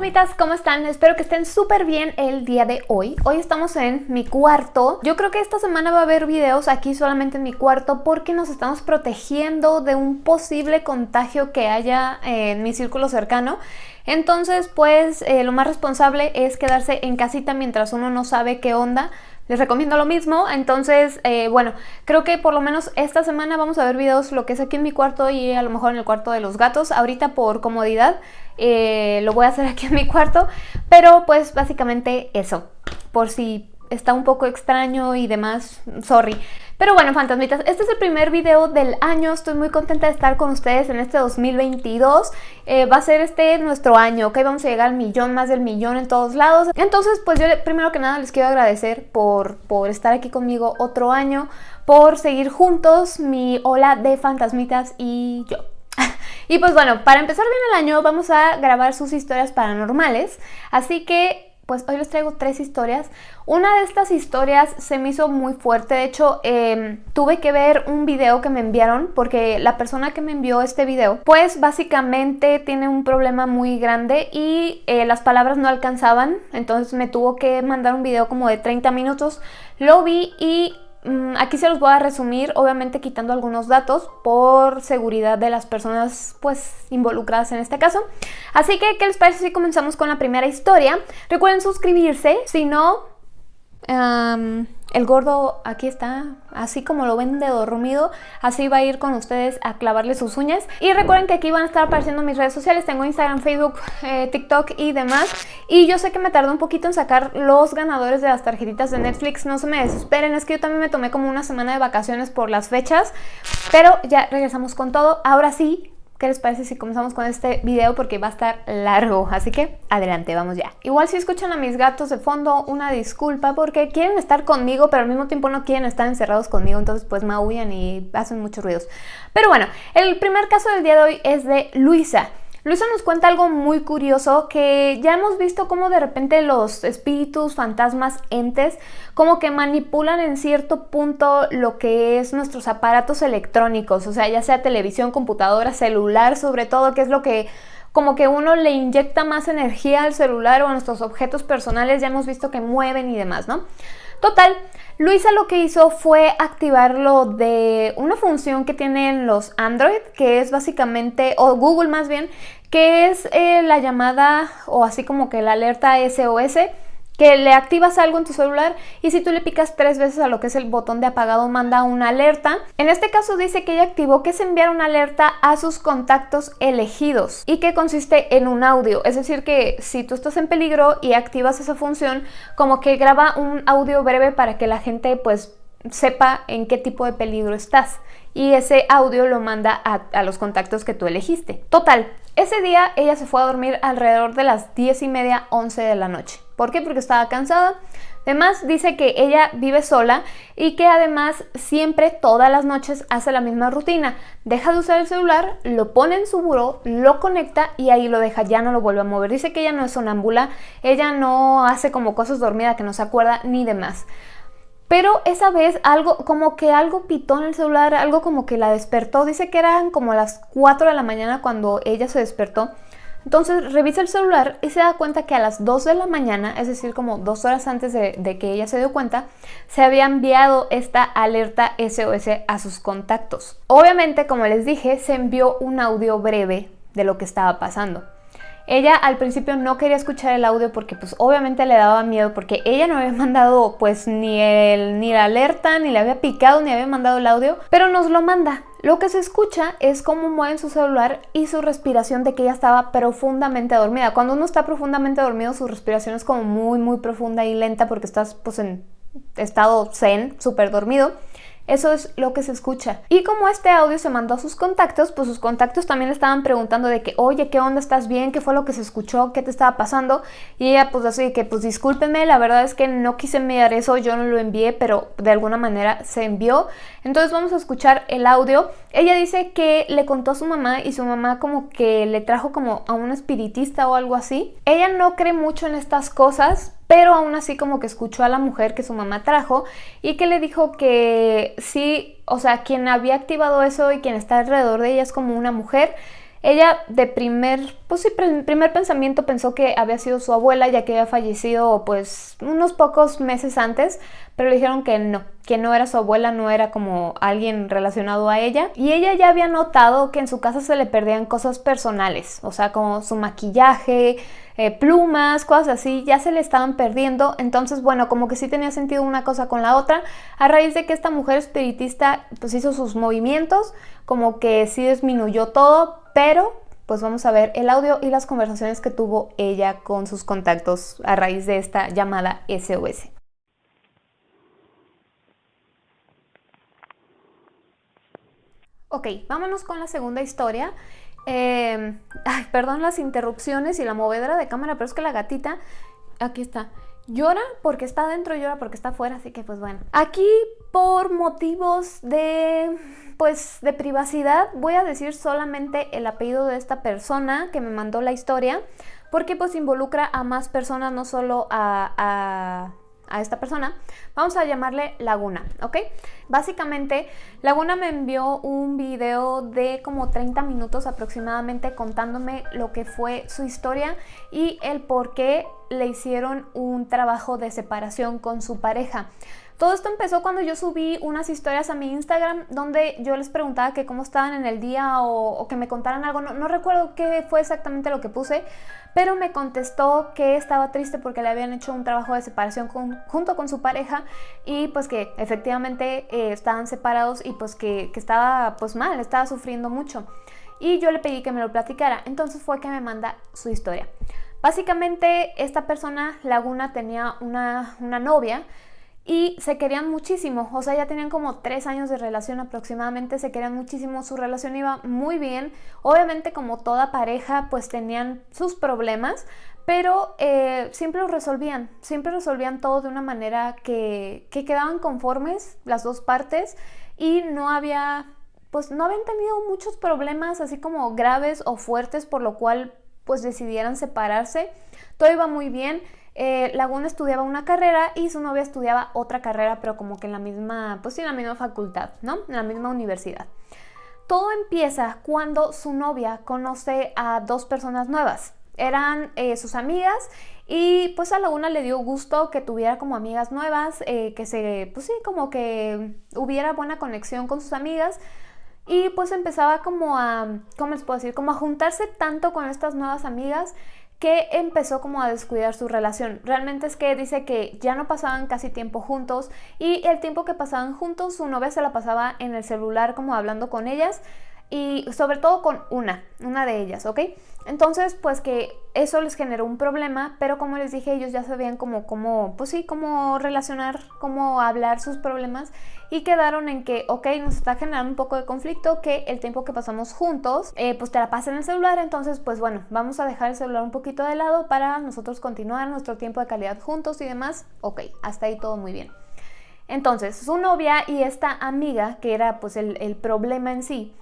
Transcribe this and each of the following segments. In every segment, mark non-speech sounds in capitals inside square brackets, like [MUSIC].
fantasmitas, ¿cómo están? Espero que estén súper bien el día de hoy. Hoy estamos en mi cuarto. Yo creo que esta semana va a haber videos aquí solamente en mi cuarto porque nos estamos protegiendo de un posible contagio que haya en mi círculo cercano. Entonces, pues eh, lo más responsable es quedarse en casita mientras uno no sabe qué onda les recomiendo lo mismo, entonces, eh, bueno, creo que por lo menos esta semana vamos a ver videos lo que es aquí en mi cuarto y a lo mejor en el cuarto de los gatos. Ahorita por comodidad eh, lo voy a hacer aquí en mi cuarto, pero pues básicamente eso, por si está un poco extraño y demás, sorry. Pero bueno, fantasmitas, este es el primer video del año, estoy muy contenta de estar con ustedes en este 2022. Eh, va a ser este nuestro año, ¿ok? Vamos a llegar al millón, más del millón en todos lados. Entonces, pues yo primero que nada les quiero agradecer por, por estar aquí conmigo otro año, por seguir juntos mi ola de fantasmitas y yo. [LAUGHS] y pues bueno, para empezar bien el año vamos a grabar sus historias paranormales, así que pues hoy les traigo tres historias. Una de estas historias se me hizo muy fuerte, de hecho em, tuve que ver un video que me enviaron porque la persona que me envió este video pues básicamente tiene un problema muy grande y eh, las palabras no alcanzaban, entonces me tuvo que mandar un video como de 30 minutos, lo vi y aquí se los voy a resumir, obviamente quitando algunos datos por seguridad de las personas pues involucradas en este caso. Así que, ¿qué les parece si comenzamos con la primera historia? Recuerden suscribirse, si no... El gordo aquí está, así como lo ven de dormido, así va a ir con ustedes a clavarle sus uñas. Y recuerden que aquí van a estar apareciendo mis redes sociales, tengo Instagram, Facebook, eh, TikTok y demás. Y yo sé que me tardó un poquito en sacar los ganadores de las tarjetitas de Netflix, no se me desesperen, es que yo también me tomé como una semana de vacaciones por las fechas. Pero ya regresamos con todo, ahora sí, ¿Qué les parece si comenzamos con este video? Porque va a estar largo, así que adelante, vamos ya. Igual si escuchan a mis gatos de fondo, una disculpa porque quieren estar conmigo, pero al mismo tiempo no quieren estar encerrados conmigo, entonces pues maullan y hacen muchos ruidos. Pero bueno, el primer caso del día de hoy es de Luisa. Luisa nos cuenta algo muy curioso que ya hemos visto cómo de repente los espíritus, fantasmas, entes, como que manipulan en cierto punto lo que es nuestros aparatos electrónicos, o sea, ya sea televisión, computadora, celular, sobre todo, que es lo que como que uno le inyecta más energía al celular o a nuestros objetos personales, ya hemos visto que mueven y demás, ¿no? Total, Luisa lo que hizo fue activarlo de una función que tienen los Android, que es básicamente, o Google más bien, que es eh, la llamada o así como que la alerta SOS, que le activas algo en tu celular y si tú le picas tres veces a lo que es el botón de apagado manda una alerta. En este caso dice que ella activó que es enviar una alerta a sus contactos elegidos y que consiste en un audio. Es decir que si tú estás en peligro y activas esa función, como que graba un audio breve para que la gente pues sepa en qué tipo de peligro estás y ese audio lo manda a, los contactos que tú elegiste. Total, ese día ella se fue a dormir alrededor de las 10 y media, 11 de la noche. ¿Por qué? Porque estaba cansada. Además dice que ella vive sola y que además siempre todas las noches hace la misma rutina. Deja de usar el celular, lo pone en su buró, lo conecta y ahí lo deja, ya no lo vuelve a mover. Dice que ella no es sonámbula, ella no hace como cosas dormida que no se acuerda ni demás. Pero esa vez algo, como que algo pitó en el celular, algo como que la despertó. Dice que eran como las 4 de la mañana cuando ella se despertó. Entonces revisa el celular y se da cuenta que a las 2 de la mañana, es decir, como dos horas antes de, de, que ella se dio cuenta, se había enviado esta alerta SOS a sus contactos. Obviamente, como les dije, se envió un audio breve de lo que estaba pasando. Ella al principio no quería escuchar el audio porque pues obviamente le daba miedo porque ella no había [LAUGHS] mandado pues ni, el, ni la alerta, ni le había picado, ni había mandado el audio, pero nos lo manda. Lo que se escucha es cómo mueven su celular y su respiración de que ella estaba profundamente dormida. Cuando uno está profundamente dormido, su respiración es como muy, muy profunda y lenta porque estás pues en estado zen, súper dormido. Eso es lo que se escucha. Y como este audio se mandó a sus contactos, pues sus contactos también le estaban preguntando de que, oye, ¿qué onda? ¿Estás bien? ¿Qué fue lo que se escuchó? ¿Qué te estaba pasando? Y ella pues así que, pues discúlpenme, la verdad es que no quise enviar eso, yo no lo envié, pero de alguna manera se envió. Entonces vamos a escuchar el audio. Ella dice que le contó a su mamá y su mamá como que le trajo como a un espiritista o algo así. Ella no cree mucho en estas cosas, pero aún así como que escuchó a la mujer que su mamá trajo y que le dijo que sí, o sea, quien había activado eso y quien está alrededor de ella es como una mujer Ella de primer, pues sí, primer pensamiento pensó que había sido su abuela ya que había fallecido pues unos pocos meses antes, pero le dijeron que no, que no era su abuela, no era como alguien relacionado a ella. Y ella ya había notado que en su casa se le perdían cosas personales, o sea, como su maquillaje, eh, plumas, cosas así, ya se le estaban perdiendo. Entonces, bueno, como que sí tenía sentido una cosa con la otra, a raíz de que esta mujer espiritista pues hizo sus movimientos, como que sí disminuyó todo, pero pues vamos a ver el audio y las conversaciones que tuvo ella con sus contactos a raíz de esta llamada SOS. Ok, vámonos con la segunda historia. Eh, ay, perdón las interrupciones y la movedera de cámara, pero es que la gatita, aquí está, llora porque está adentro y llora porque está afuera, así que pues bueno. Aquí por motivos de pues de privacidad voy a decir solamente el apellido de esta persona que me mandó la historia porque pues involucra a más personas, no solo a a esta persona, vamos a llamarle Laguna, ¿ok? Básicamente, Laguna me envió un video de como 30 minutos aproximadamente contándome lo que fue su historia y el por qué le hicieron un trabajo de separación con su pareja. Todo esto empezó cuando yo subí unas historias a mi Instagram donde yo les preguntaba que cómo estaban en el día o, que me contaran algo. No, recuerdo qué fue exactamente lo que puse, pero me contestó que estaba triste porque le habían hecho un trabajo de separación junto con su pareja y pues que efectivamente eh, estaban separados y pues que, que estaba pues mal, estaba sufriendo mucho. Y yo le pedí que me lo platicara, entonces fue que me manda su historia. Básicamente esta persona, Laguna, tenía una, una novia y se querían muchísimo, o sea, ya tenían como tres años de relación aproximadamente, se querían muchísimo, su relación iba muy bien, obviamente como toda pareja pues tenían sus problemas, pero eh, siempre lo resolvían, siempre resolvían todo de una manera que, que quedaban conformes las dos partes y no había, pues no habían tenido muchos problemas así como graves o fuertes por lo cual pues decidieran separarse, todo iba muy bien, eh, Laguna estudiaba una carrera y su novia estudiaba otra carrera, pero como que en la misma, pues sí, en la misma facultad, ¿no? En la misma universidad. Todo empieza cuando su novia conoce a dos personas nuevas. Eran eh, sus amigas y pues a Laguna le dio gusto que tuviera como amigas nuevas, eh, que se, pues sí, como que hubiera buena conexión con sus amigas. Y pues empezaba como a, ¿cómo les puedo decir? Como a juntarse tanto con estas nuevas amigas que empezó como a descuidar su relación. Realmente es que dice que ya no pasaban casi tiempo juntos y el tiempo que pasaban juntos su novia se la pasaba en el celular como hablando con ellas y sobre todo con una, una de ellas, ¿ok? Entonces, pues que eso les generó un problema, pero como les dije, ellos ya sabían cómo, cómo, pues sí, cómo relacionar, cómo hablar sus problemas y quedaron en que, ok, nos está generando un poco de conflicto que el tiempo que pasamos juntos, eh, pues te la pasen en el celular, entonces, pues bueno, vamos a dejar el celular un poquito de lado para nosotros continuar nuestro tiempo de calidad juntos y demás, ok, hasta ahí todo muy bien. Entonces, su novia y esta amiga, que era pues el problema en sí,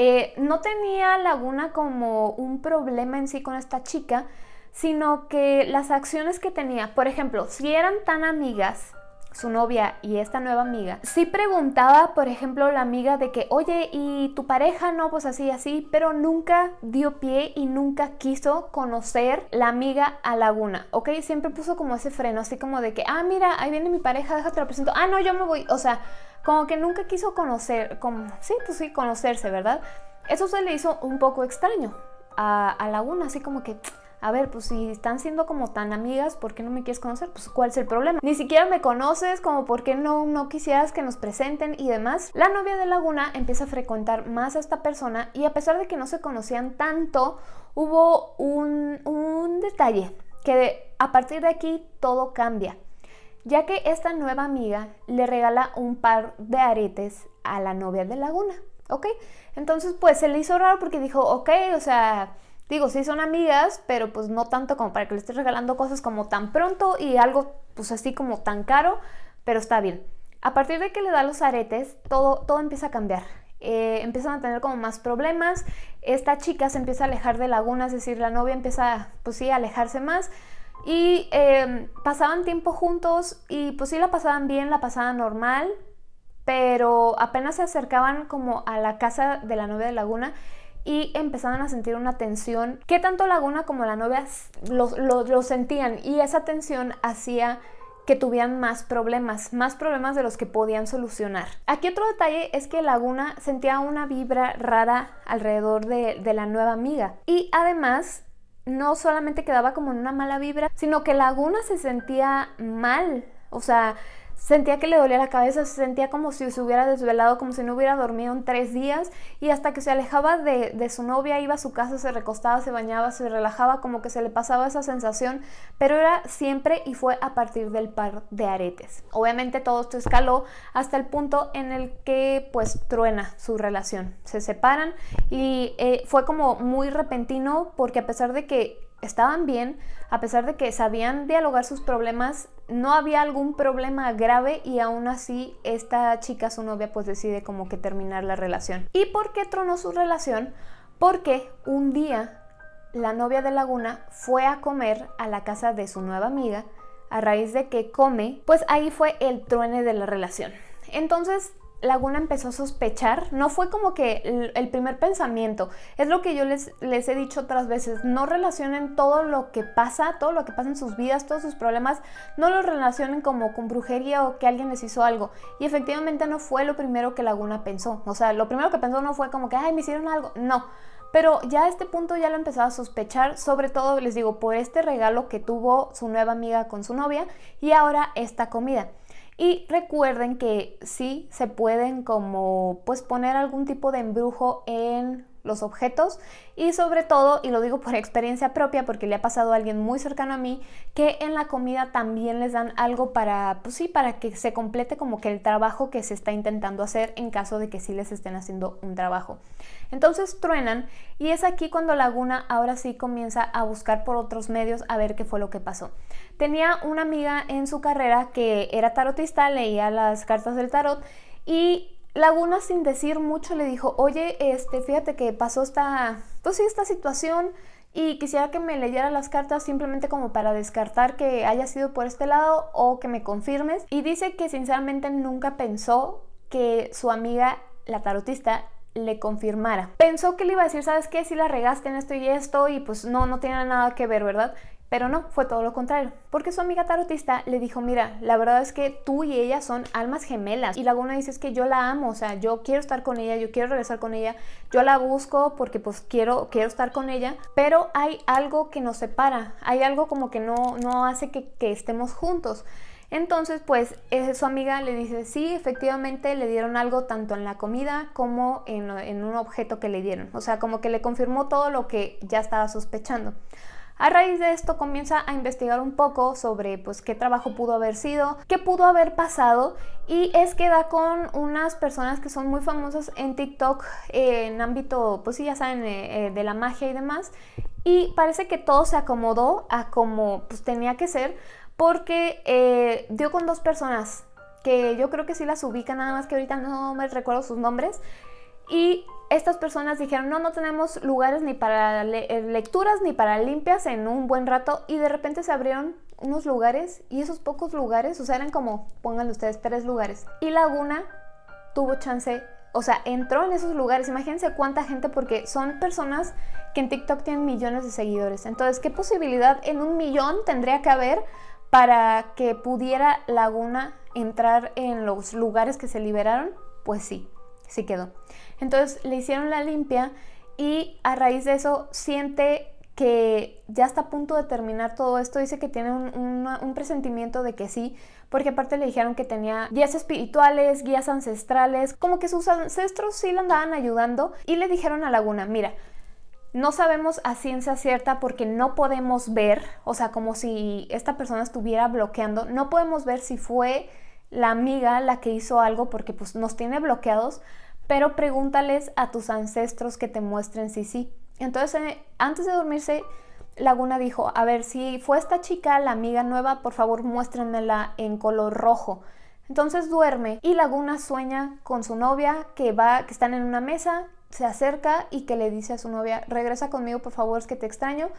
eh, no tenía Laguna como un problema en sí con esta chica, sino que las acciones que tenía, por ejemplo, si eran tan amigas, su novia y esta nueva amiga, sí preguntaba, por ejemplo, la amiga de que, oye, ¿y tu pareja? No, pues así, así, pero nunca dio pie y nunca quiso conocer la amiga a Laguna, ¿ok? Siempre puso como ese freno, así como de que, ah, mira, ahí viene mi pareja, déjate lo presento, ah, no, yo me voy, o sea, como que nunca quiso conocer, como, sí, pues sí, conocerse, ¿verdad? Eso se le hizo un poco extraño a Laguna, así como que, a ver, pues si están siendo como tan amigas, ¿por qué no me quieres conocer? Pues ¿cuál es el problema? Ni siquiera me conoces, como por qué no, no quisieras que nos presenten y demás. La novia de Laguna empieza a frecuentar más a esta persona y a pesar de que no se conocían tanto, hubo un, un detalle que a partir de aquí todo cambia ya que esta nueva amiga le regala un par de aretes a la novia de Laguna, ¿ok? Entonces pues se le hizo raro porque dijo, ok, o sea, digo, sí son amigas, pero pues no tanto como para que le estés regalando cosas como tan pronto y algo pues así como tan caro, pero está bien. A partir de que le da los aretes, todo, todo empieza a cambiar. Eh, empiezan a tener como más problemas, esta chica se empieza a alejar de Laguna, es decir, la novia empieza, pues sí, a alejarse más, y em, pasaban tiempo juntos y pues sí la pasaban bien, la pasaban normal, pero apenas se acercaban como a la casa de la novia de Laguna y empezaban a sentir una tensión que tanto Laguna como la novia lo, sentían y esa tensión hacía que tuvieran más problemas, más problemas de los que podían solucionar. Aquí otro detalle es que Laguna sentía una vibra rara alrededor de, de la nueva amiga y además no solamente quedaba como en una mala vibra, sino que Laguna se sentía mal, o sea, Sentía que le dolía la cabeza, se sentía como si se hubiera desvelado, como si no hubiera dormido en tres días y hasta que se alejaba de, su novia, iba a su casa, se recostaba, se bañaba, se relajaba, como que se le pasaba esa sensación, pero era siempre y fue a partir del par de aretes. Obviamente todo esto escaló hasta el punto en el que pues truena su relación, se separan y eh, fue como muy repentino porque a pesar de que estaban bien, a pesar de que sabían dialogar sus problemas, no había algún problema grave y aún así esta chica, su novia, pues decide como que terminar la relación. ¿Y por qué tronó su relación? Porque un día la novia de Laguna fue a comer a la casa de su nueva amiga, a raíz de que come, pues ahí fue el truene de la relación. Entonces Laguna empezó a sospechar, no fue como que el, primer pensamiento, es lo que yo les, he dicho otras veces, no relacionen todo lo que pasa, todo lo que pasa en sus vidas, todos sus problemas, no lo relacionen como con brujería o que alguien les hizo algo. Y efectivamente no fue lo primero que Laguna pensó, o sea, lo primero que pensó no fue como que, ay, me hicieron algo, no. Pero ya a este punto ya lo empezaba a sospechar, sobre todo les digo, por este regalo que tuvo su nueva amiga con su novia y ahora esta comida. Y recuerden que sí se pueden como pues poner algún tipo de embrujo en los objetos y sobre todo, y lo digo por experiencia propia porque le ha pasado a alguien muy cercano a mí, que en la comida también les dan algo para, pues sí, para que se complete como que el trabajo que se está intentando hacer en caso de que sí les estén haciendo un trabajo. Entonces truenan y es aquí cuando Laguna ahora sí comienza a buscar por otros medios a ver qué fue lo que pasó. Tenía una amiga en su carrera que era tarotista, leía las cartas del tarot y Laguna sin decir mucho le dijo, oye, este, fíjate que pasó esta, pues esta situación y quisiera que me leyera las cartas simplemente como para descartar que haya sido por este lado o que me confirmes. Y dice que sinceramente nunca pensó que su amiga, la tarotista, le confirmara. Pensó que le iba a decir, ¿sabes qué? Si la regaste en esto y esto y pues no, no tiene nada que ver, ¿verdad? Pero no, fue todo lo contrario, porque su amiga tarotista le dijo, mira, la verdad es que tú y ella son almas gemelas. Y Laguna dice, es que yo la amo, o sea, yo quiero estar con ella, yo quiero regresar con ella, yo la busco porque pues quiero, quiero estar con ella, pero hay algo que nos separa, hay algo como que no, no hace que, estemos juntos. Entonces, pues eh, su amiga le dice, sí, efectivamente le dieron algo tanto en la comida como en, en un objeto que le dieron. O sea, como que le confirmó todo lo que ya estaba sospechando. A raíz de esto comienza a investigar un poco sobre pues qué trabajo pudo haber sido, qué pudo haber pasado y es que da con unas personas que son muy famosas en TikTok en ámbito, pues sí ya saben, eh, eh, de la magia y demás y parece que todo se acomodó a como pues tenía que ser porque eh, dio con dos personas que yo creo que sí las ubica, nada más que ahorita no me recuerdo sus nombres y estas personas dijeron, no, no tenemos lugares ni para eh, lecturas ni para limpias en un buen rato y de repente se abrieron unos lugares y esos pocos lugares, o sea, eran como, pónganle ustedes, tres lugares. Y Laguna tuvo chance, o sea, entró en esos lugares. Imagínense cuánta gente, porque son personas que en TikTok tienen millones de seguidores. Entonces, ¿qué posibilidad en un millón tendría que haber para que pudiera Laguna entrar en los lugares que se liberaron? Pues sí, sí quedó. Entonces le hicieron la limpia y a raíz de eso siente que ya está a punto de terminar todo esto, dice que tiene un, presentimiento de que sí, porque aparte le dijeron que tenía guías espirituales, guías ancestrales, como que sus ancestros sí le andaban ayudando y le dijeron a Laguna, mira, no sabemos a ciencia cierta porque no podemos ver, o sea, como si esta persona estuviera bloqueando, no podemos ver si fue la amiga la que hizo algo porque pues nos tiene bloqueados, pero pregúntales a tus ancestros que te muestren si sí. Entonces, eh, antes de dormirse, Laguna dijo, a ver, si fue esta chica la amiga nueva, por favor muéstrenmela en color rojo. Entonces duerme y Laguna sueña con su novia que va, que están en una mesa, se acerca y que le dice a su novia, regresa conmigo por favor, es que te extraño.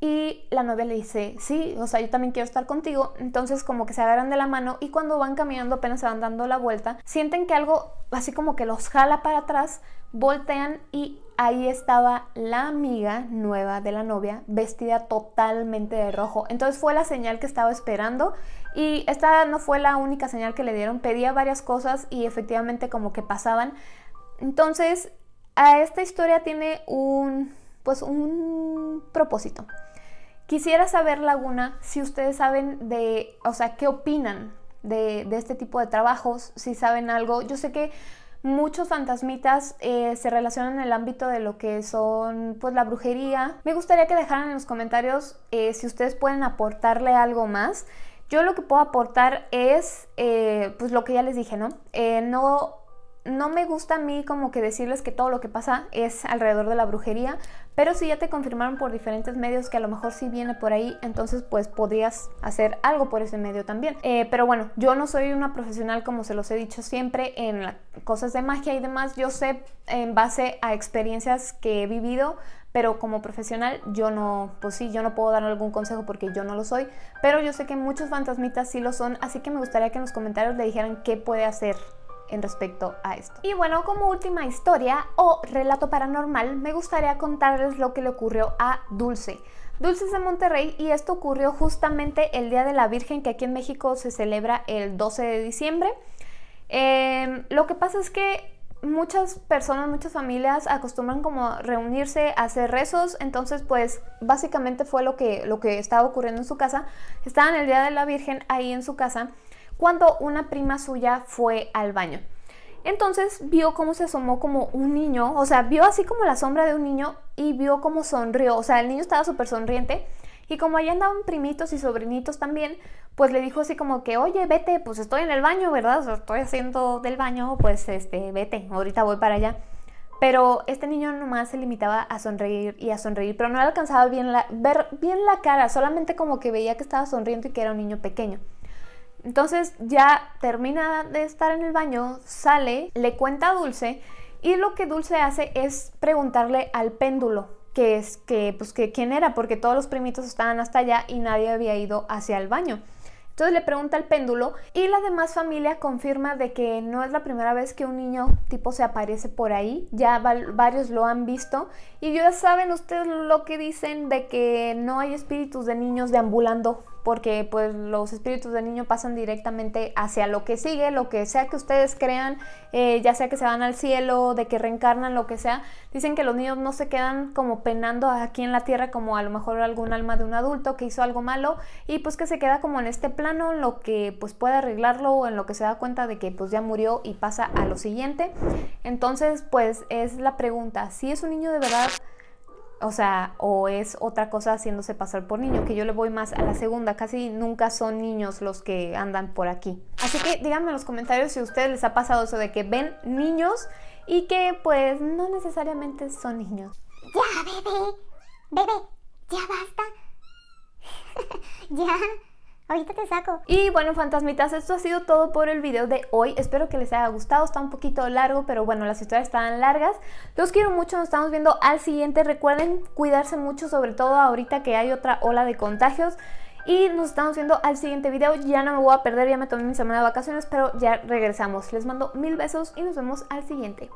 Y la novia le dice, sí, o sea, yo también quiero estar contigo. Entonces como que se agarran de la mano y cuando van caminando apenas se van dando la vuelta, sienten que algo así como que los jala para atrás, voltean y ahí estaba la amiga nueva de la novia vestida totalmente de rojo. Entonces fue la señal que estaba esperando y esta no fue la única señal que le dieron. Pedía varias cosas y efectivamente como que pasaban. Entonces, a esta historia tiene un pues un propósito. Quisiera saber, Laguna, si ustedes saben de, o sea, qué opinan de, este tipo de trabajos, si saben algo. Yo sé que muchos fantasmitas eh, se relacionan en el ámbito de lo que son pues la brujería. Me gustaría que dejaran en los comentarios eh, si ustedes pueden aportarle algo más. Yo lo que puedo aportar es eh, pues lo que ya les dije, ¿no? no no me gusta a mí como que decirles que todo lo que pasa es alrededor de la brujería, pero si ya te confirmaron por diferentes medios que a lo mejor sí viene por ahí, entonces pues podrías hacer algo por ese medio también. Eh, pero bueno, yo no soy una profesional como se los he dicho siempre en cosas de magia y demás, yo sé en base a experiencias que he vivido, pero como profesional yo no, pues sí, yo no puedo dar algún consejo porque yo no lo soy, pero yo sé que muchos fantasmitas sí lo son, así que me gustaría que en los comentarios le dijeran qué puede hacer en respecto a esto. Y bueno, como última historia o relato paranormal, me gustaría contarles lo que le ocurrió a Dulce. Dulce es de Monterrey y esto ocurrió justamente el Día de la Virgen que aquí en México se celebra el 12 de diciembre. Em, lo que pasa es que muchas personas, muchas familias acostumbran como reunirse a hacer rezos, entonces pues básicamente fue lo que, lo que estaba ocurriendo en su casa. Estaban el Día de la Virgen ahí en su casa cuando una prima suya fue al baño. Entonces vio cómo se asomó como un niño, o sea, vio así como la sombra de un niño y vio cómo sonrió, o sea, el niño estaba súper sonriente y como allá andaban primitos y sobrinitos también, pues le dijo así como que, oye, vete, pues estoy en el baño, ¿verdad? estoy haciendo del baño, pues este, vete, ahorita voy para allá. Pero este niño nomás se limitaba a sonreír y a sonreír, pero no alcanzaba bien ver bien la cara, solamente como que veía que estaba sonriendo y que era un niño pequeño. Entonces ya termina de estar en el baño, sale, le cuenta a Dulce y lo que Dulce hace es preguntarle al péndulo que es que pues que quién era porque todos los primitos estaban hasta allá y nadie había ido hacia el baño. Entonces le pregunta al péndulo y la demás familia confirma de que no es la primera vez que un niño tipo se aparece por ahí, ya varios lo han visto y ya saben ustedes lo que dicen de que no hay espíritus de niños deambulando porque pues los espíritus de niño pasan directamente hacia lo que sigue, lo que sea que ustedes crean, eh, ya sea que se van al cielo, de que reencarnan, lo que sea. Dicen que los niños no se quedan como penando aquí en la tierra como a lo mejor algún alma de un adulto que hizo algo malo y pues que se queda como en este plano en lo que pues puede arreglarlo o en lo que se da cuenta de que pues ya murió y pasa a lo siguiente. Entonces pues es la pregunta, si es un niño de verdad o sea, o es otra cosa haciéndose pasar por niño, que yo le voy más a la segunda, casi nunca son niños los que andan por aquí. Así que díganme en los comentarios si a ustedes les ha pasado eso de que ven niños y que pues no necesariamente son niños. Ya, bebé, bebé, ya basta. [LAUGHS] ya. Ahorita te saco. Y bueno, fantasmitas, esto ha sido todo por el video de hoy. Espero que les haya gustado. Está un poquito largo, pero bueno, las historias están largas. Los quiero mucho. Nos estamos viendo al siguiente. Recuerden cuidarse mucho, sobre todo ahorita que hay otra ola de contagios. Y nos estamos viendo al siguiente video. Ya no me voy a perder, ya me tomé mi semana de vacaciones, pero ya regresamos. Les mando mil besos y nos vemos al siguiente.